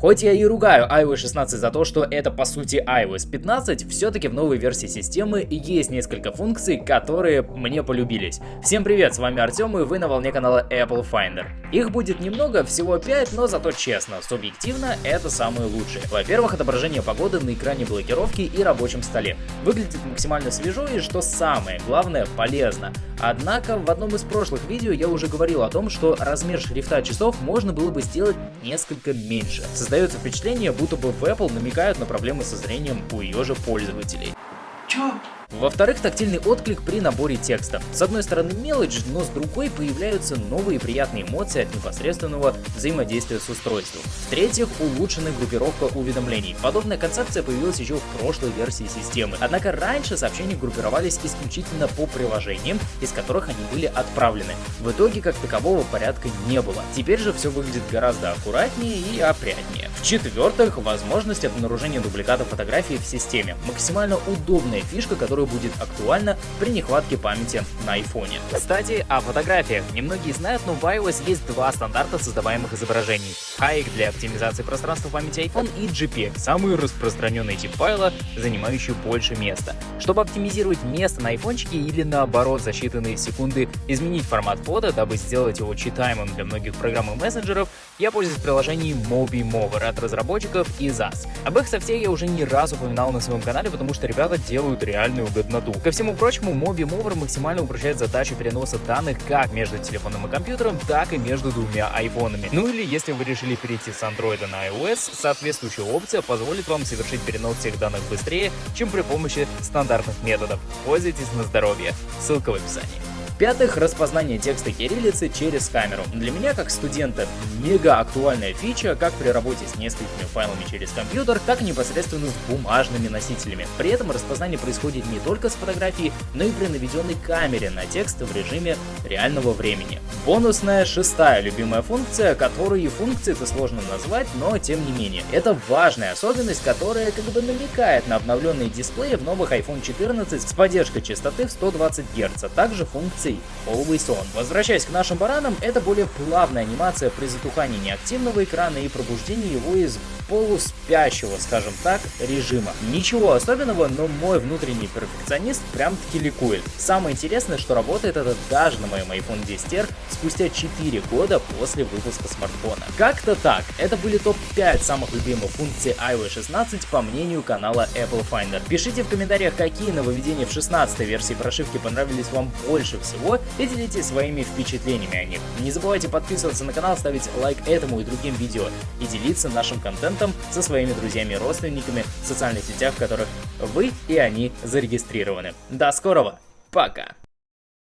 Хоть я и ругаю iOS 16 за то, что это по сути iOS 15, все-таки в новой версии системы есть несколько функций, которые мне полюбились. Всем привет, с вами Артем и вы на волне канала Apple Finder. Их будет немного, всего 5, но зато честно, субъективно это самые лучшие. Во-первых, отображение погоды на экране блокировки и рабочем столе. Выглядит максимально свежо и, что самое главное, полезно. Однако в одном из прошлых видео я уже говорил о том, что размер шрифта часов можно было бы сделать несколько меньше. Создается впечатление, будто бы в Apple намекают на проблемы со зрением у ее же пользователей. Чё? Во-вторых, тактильный отклик при наборе текста. С одной стороны мелочь, но с другой появляются новые приятные эмоции от непосредственного взаимодействия с устройством. В-третьих, улучшенная группировка уведомлений. Подобная концепция появилась еще в прошлой версии системы. Однако раньше сообщения группировались исключительно по приложениям, из которых они были отправлены. В итоге как такового порядка не было. Теперь же все выглядит гораздо аккуратнее и опрятнее. В-четвертых, возможность обнаружения дубликата фотографий в системе. Максимально удобная фишка, которая будет актуальна при нехватке памяти на айфоне. Кстати, о фотографиях. Немногие знают, но в iOS есть два стандарта создаваемых изображений. HAIC для оптимизации пространства памяти iPhone и JPEG, самый распространенный тип файла, занимающий больше места. Чтобы оптимизировать место на айфончике или наоборот за считанные секунды изменить формат фото, дабы сделать его читаемым для многих программ и мессенджеров, я пользуюсь приложением Mobi Mover от разработчиков и ZAS. Об их софте я уже не раз упоминал на своем канале, потому что ребята делают реальную годноту. Ко всему прочему, Mobi Mover максимально упрощает задачу переноса данных как между телефоном и компьютером, так и между двумя айфонами. Ну или если вы решили перейти с Android на iOS, соответствующая опция позволит вам совершить перенос всех данных быстрее, чем при помощи стандартных методов. Пользуйтесь на здоровье. Ссылка в описании. В-пятых, распознание текста кириллицы через камеру. Для меня, как студента, мега актуальная фича, как при работе с несколькими файлами через компьютер, так и непосредственно с бумажными носителями. При этом распознание происходит не только с фотографией, но и при наведенной камере на текст в режиме реального времени. Бонусная шестая любимая функция, которую и функции-то сложно назвать, но тем не менее. Это важная особенность, которая как бы намекает на обновленные дисплеи в новых iPhone 14 с поддержкой частоты в 120 Гц, а также функции анимаций Always On. Возвращаясь к нашим баранам, это более плавная анимация при затухании неактивного экрана и пробуждении его из полуспящего, скажем так, режима. Ничего особенного, но мой внутренний перфекционист прям-таки ликует. Самое интересное, что работает это даже на моем iPhone 10R спустя 4 года после выпуска смартфона. Как-то так, это были топ-5 самых любимых функций iOS 16 по мнению канала Apple Finder. Пишите в комментариях, какие нововведения в 16 версии прошивки понравились вам больше всего и делитесь своими впечатлениями о них. Не забывайте подписываться на канал, ставить лайк этому и другим видео и делиться нашим контентом контентом со своими друзьями и родственниками в социальных сетях, в которых вы и они зарегистрированы. До скорого, пока!